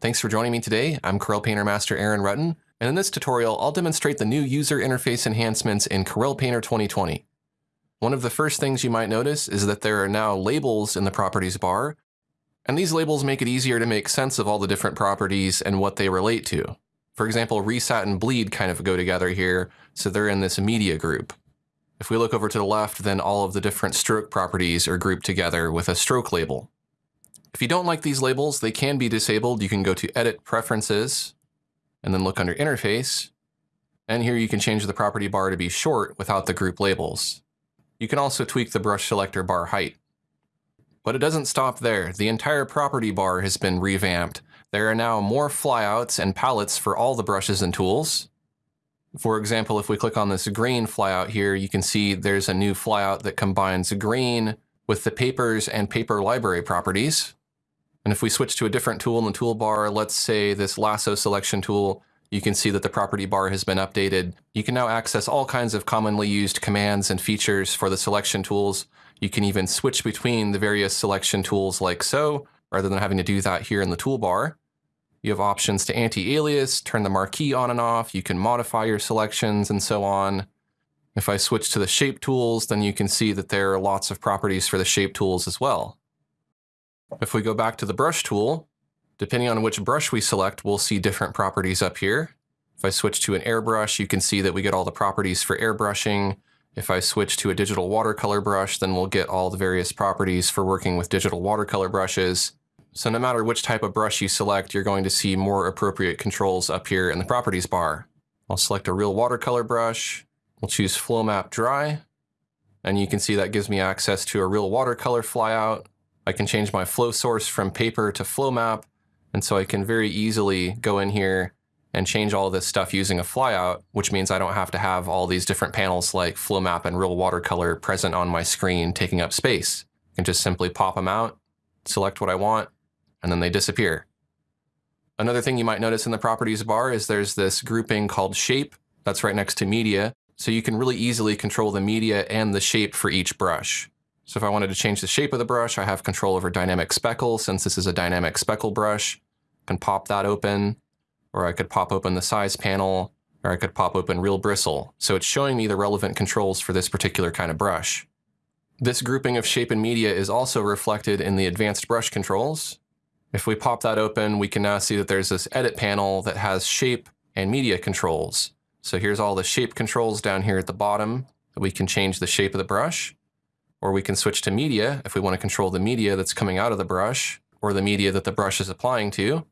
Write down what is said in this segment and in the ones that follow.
Thanks for joining me today. I'm Corel Painter Master Aaron Rutten, and in this tutorial, I'll demonstrate the new user interface enhancements in Corel Painter 2020. One of the first things you might notice is that there are now labels in the properties bar, and these labels make it easier to make sense of all the different properties and what they relate to. For example, Resat and Bleed kind of go together here, so they're in this media group. If we look over to the left, then all of the different stroke properties are grouped together with a stroke label. If you don't like these labels, they can be disabled. You can go to Edit Preferences, and then look under Interface. And here you can change the property bar to be short without the group labels. You can also tweak the brush selector bar height. But it doesn't stop there. The entire property bar has been revamped. There are now more flyouts and palettes for all the brushes and tools. For example, if we click on this grain flyout here, you can see there's a new flyout that combines grain with the papers and paper library properties. And if we switch to a different tool in the toolbar, let's say this lasso selection tool, you can see that the property bar has been updated. You can now access all kinds of commonly used commands and features for the selection tools. You can even switch between the various selection tools like so, rather than having to do that here in the toolbar. You have options to anti-alias, turn the marquee on and off, you can modify your selections and so on. If I switch to the shape tools, then you can see that there are lots of properties for the shape tools as well. If we go back to the brush tool, depending on which brush we select, we'll see different properties up here. If I switch to an airbrush, you can see that we get all the properties for airbrushing. If I switch to a digital watercolor brush, then we'll get all the various properties for working with digital watercolor brushes. So no matter which type of brush you select, you're going to see more appropriate controls up here in the properties bar. I'll select a real watercolor brush. We'll choose Flow Map Dry. And you can see that gives me access to a real watercolor flyout. I can change my flow source from paper to flow map. And so I can very easily go in here and change all this stuff using a flyout, which means I don't have to have all these different panels like flow map and real watercolor present on my screen taking up space. I can just simply pop them out, select what I want, and then they disappear. Another thing you might notice in the properties bar is there's this grouping called shape that's right next to media. So you can really easily control the media and the shape for each brush. So if I wanted to change the shape of the brush, I have control over dynamic speckle since this is a dynamic speckle brush. I can pop that open, or I could pop open the size panel, or I could pop open real bristle. So it's showing me the relevant controls for this particular kind of brush. This grouping of shape and media is also reflected in the advanced brush controls. If we pop that open, we can now see that there's this edit panel that has shape and media controls. So here's all the shape controls down here at the bottom. We can change the shape of the brush. Or we can switch to media if we want to control the media that's coming out of the brush or the media that the brush is applying to.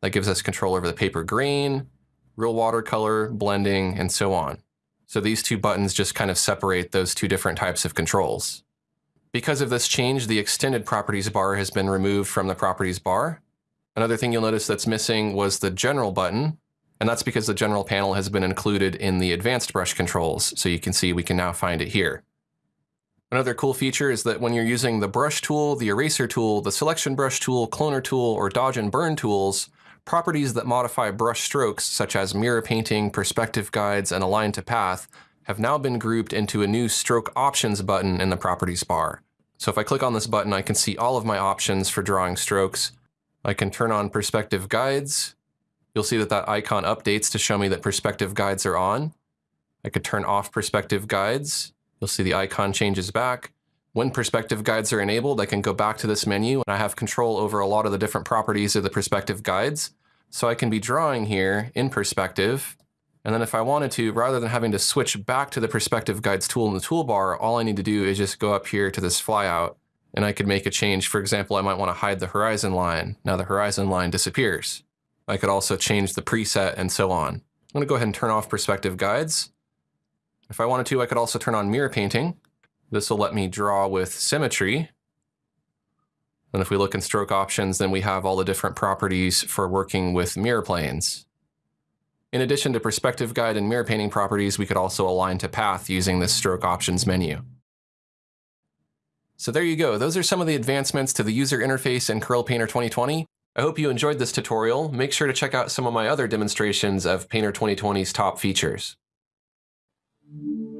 That gives us control over the paper grain, real watercolor, blending, and so on. So these two buttons just kind of separate those two different types of controls. Because of this change, the extended properties bar has been removed from the properties bar. Another thing you'll notice that's missing was the general button, and that's because the general panel has been included in the advanced brush controls. So you can see we can now find it here. Another cool feature is that when you're using the brush tool, the eraser tool, the selection brush tool, cloner tool, or dodge and burn tools, properties that modify brush strokes, such as mirror painting, perspective guides, and align to path, have now been grouped into a new stroke options button in the properties bar. So if I click on this button, I can see all of my options for drawing strokes. I can turn on perspective guides. You'll see that that icon updates to show me that perspective guides are on. I could turn off perspective guides. You'll see the icon changes back. When perspective guides are enabled, I can go back to this menu and I have control over a lot of the different properties of the perspective guides. So I can be drawing here in perspective. And then if I wanted to, rather than having to switch back to the perspective guides tool in the toolbar, all I need to do is just go up here to this flyout and I could make a change. For example, I might want to hide the horizon line. Now the horizon line disappears. I could also change the preset and so on. I'm going to go ahead and turn off perspective guides. If I wanted to, I could also turn on mirror painting. This will let me draw with symmetry. And if we look in stroke options, then we have all the different properties for working with mirror planes. In addition to perspective guide and mirror painting properties, we could also align to path using this stroke options menu. So there you go. Those are some of the advancements to the user interface in Corel Painter 2020. I hope you enjoyed this tutorial. Make sure to check out some of my other demonstrations of Painter 2020's top features. Thank you.